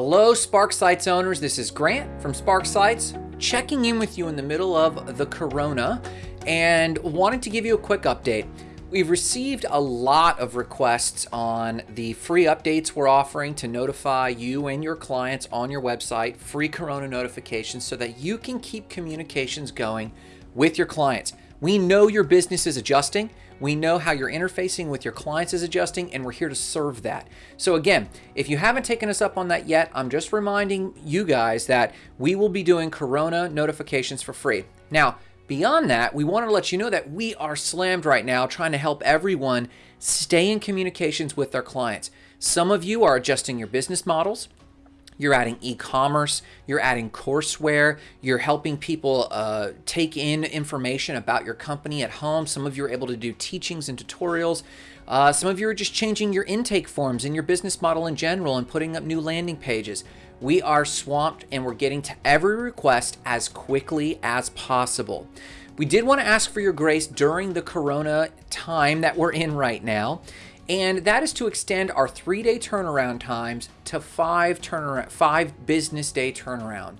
Hello, Spark Sites owners. This is Grant from Spark Sites, checking in with you in the middle of the corona and wanting to give you a quick update. We've received a lot of requests on the free updates we're offering to notify you and your clients on your website, free corona notifications, so that you can keep communications going with your clients. We know your business is adjusting. We know how you're interfacing with your clients is adjusting, and we're here to serve that. So again, if you haven't taken us up on that yet, I'm just reminding you guys that we will be doing Corona notifications for free. Now, beyond that, we want to let you know that we are slammed right now trying to help everyone stay in communications with their clients. Some of you are adjusting your business models. You're adding e-commerce, you're adding courseware, you're helping people uh, take in information about your company at home. Some of you are able to do teachings and tutorials. Uh, some of you are just changing your intake forms in your business model in general and putting up new landing pages. We are swamped and we're getting to every request as quickly as possible. We did want to ask for your grace during the corona time that we're in right now and that is to extend our three-day turnaround times to five turnaround, five business day turnaround.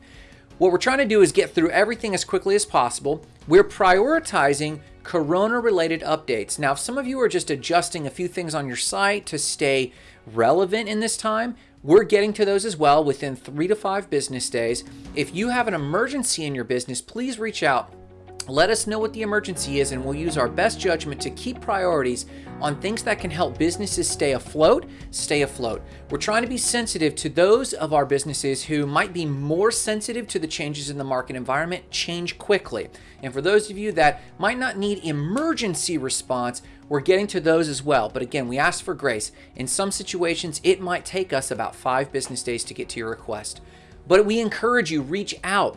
What we're trying to do is get through everything as quickly as possible. We're prioritizing corona-related updates. Now, if some of you are just adjusting a few things on your site to stay relevant in this time, we're getting to those as well within three to five business days. If you have an emergency in your business, please reach out let us know what the emergency is and we'll use our best judgment to keep priorities on things that can help businesses stay afloat, stay afloat. We're trying to be sensitive to those of our businesses who might be more sensitive to the changes in the market environment, change quickly. And for those of you that might not need emergency response, we're getting to those as well. But again, we ask for grace. In some situations, it might take us about five business days to get to your request. But we encourage you, reach out.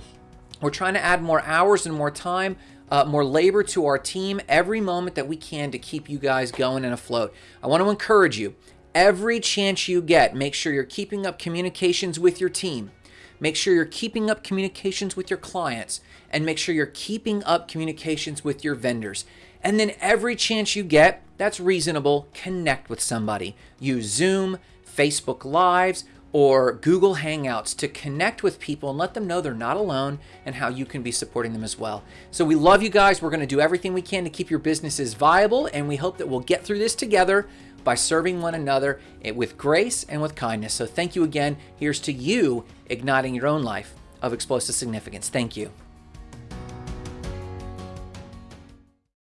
We're trying to add more hours and more time, uh, more labor to our team every moment that we can to keep you guys going and afloat. I want to encourage you, every chance you get, make sure you're keeping up communications with your team. Make sure you're keeping up communications with your clients and make sure you're keeping up communications with your vendors. And then every chance you get, that's reasonable, connect with somebody. Use Zoom, Facebook Lives, or Google Hangouts to connect with people and let them know they're not alone and how you can be supporting them as well. So we love you guys. We're going to do everything we can to keep your businesses viable, and we hope that we'll get through this together by serving one another with grace and with kindness. So thank you again. Here's to you igniting your own life of explosive significance. Thank you.